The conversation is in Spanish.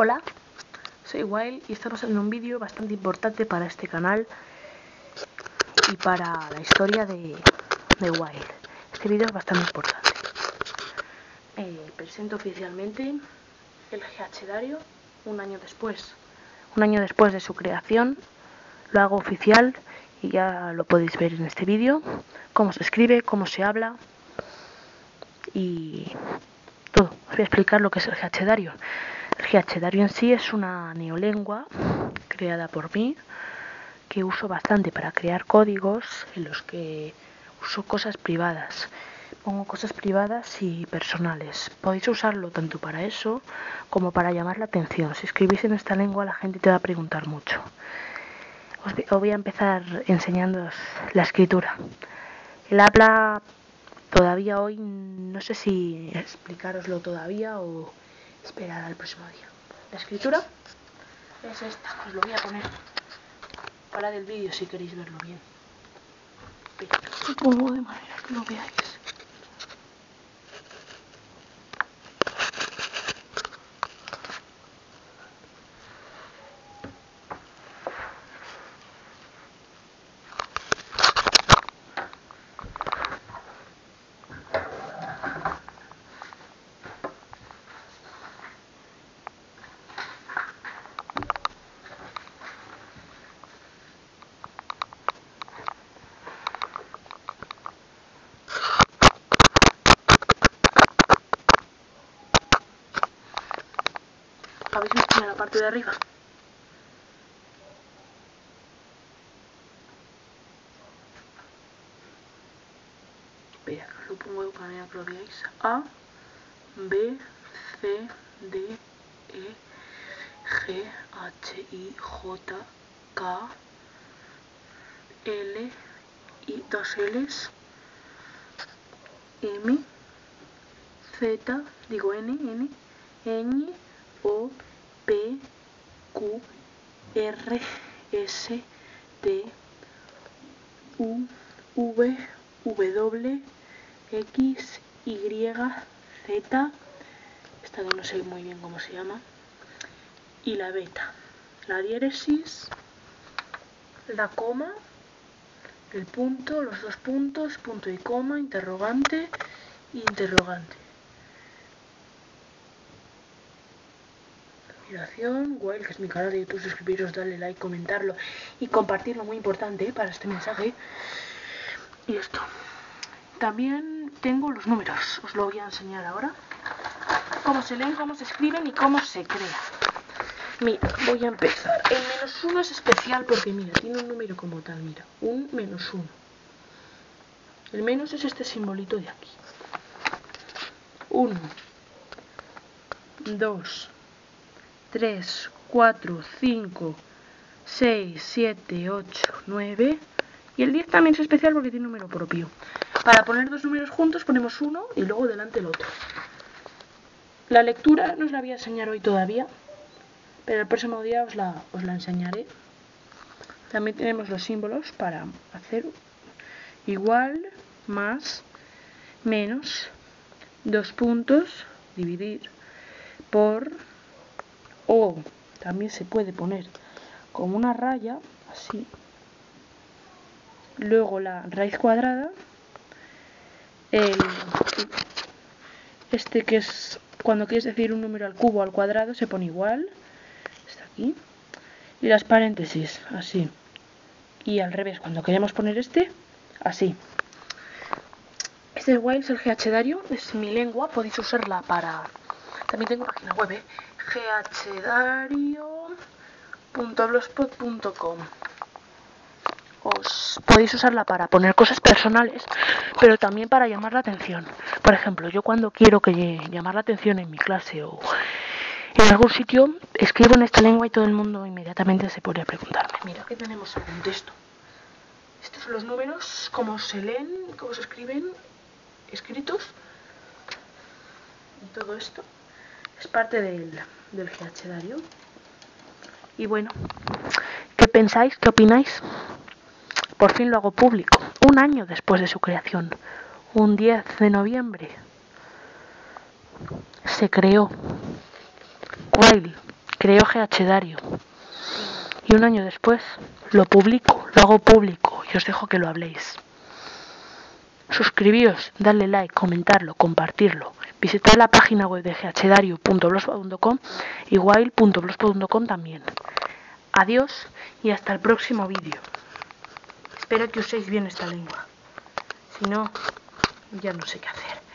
Hola, soy Wild y estamos en un vídeo bastante importante para este canal y para la historia de, de Wild. Este vídeo es bastante importante. Eh, presento oficialmente el GH Dario un año después. Un año después de su creación, lo hago oficial y ya lo podéis ver en este vídeo. Cómo se escribe, cómo se habla y todo. Os voy a explicar lo que es el GH. El GH en sí es una neolengua creada por mí que uso bastante para crear códigos en los que uso cosas privadas. Pongo cosas privadas y personales. Podéis usarlo tanto para eso como para llamar la atención. Si escribís en esta lengua la gente te va a preguntar mucho. Os voy a empezar enseñándoos la escritura. El habla todavía hoy, no sé si explicaroslo todavía o esperar al próximo día. La escritura es esta, os lo voy a poner para del vídeo si queréis verlo bien. pongo de que lo veáis. ¿Habéis visto en la parte de arriba? Espera, lo pongo manera que lo veáis. A, B, C, D, E, G, H, I, J, K, L, I, dos L's, M, Z, digo N, N, N, O, P, Q, R, S, T, U, V, W, X, Y, Z, esta no sé muy bien cómo se llama, y la beta, la diéresis, la coma, el punto, los dos puntos, punto y coma, interrogante, interrogante. Wild, que es mi canal de YouTube, suscribiros, darle like, comentarlo y compartirlo, muy importante ¿eh? para este mensaje. Y esto. También tengo los números, os lo voy a enseñar ahora. Cómo se leen, cómo se escriben y cómo se crea. Mira, voy a empezar. El menos uno es especial porque, mira, tiene un número como tal, mira, un menos uno. El menos es este simbolito de aquí. Uno. Dos. 3, 4, 5, 6, 7, 8, 9 y el 10 también es especial porque tiene número propio. Para poner dos números juntos ponemos uno y luego delante el otro. La lectura no os la voy a enseñar hoy todavía, pero el próximo día os la, os la enseñaré. También tenemos los símbolos para hacer igual, más, menos, dos puntos, dividir, por, o también se puede poner como una raya así. Luego la raíz cuadrada el, este que es cuando quieres decir un número al cubo al cuadrado se pone igual. Está aquí. Y las paréntesis así. Y al revés cuando queremos poner este así. Este es el GH Dario, es mi lengua, podéis usarla para... También tengo página web, ¿eh? ghdario.blogspot.com Os podéis usarla para poner cosas personales, pero también para llamar la atención. Por ejemplo, yo cuando quiero que llamar la atención en mi clase o en algún sitio, escribo en esta lengua y todo el mundo inmediatamente se pone a preguntarme. Mira, ¿qué tenemos según texto? Estos son los números, cómo se leen, cómo se escriben, escritos. Y todo esto es parte del, del GH Dario. Y bueno, ¿qué pensáis? ¿Qué opináis? Por fin lo hago público, un año después de su creación, un 10 de noviembre. Se creó. Wild, creo GH Dario. Y un año después lo publico, lo hago público y os dejo que lo habléis. Suscribíos, darle like, comentarlo, compartirlo. Visitad la página web de ghdario.blogspot.com y wild.blogspot.com también. Adiós y hasta el próximo vídeo. Espero que uséis bien esta lengua. Si no, ya no sé qué hacer.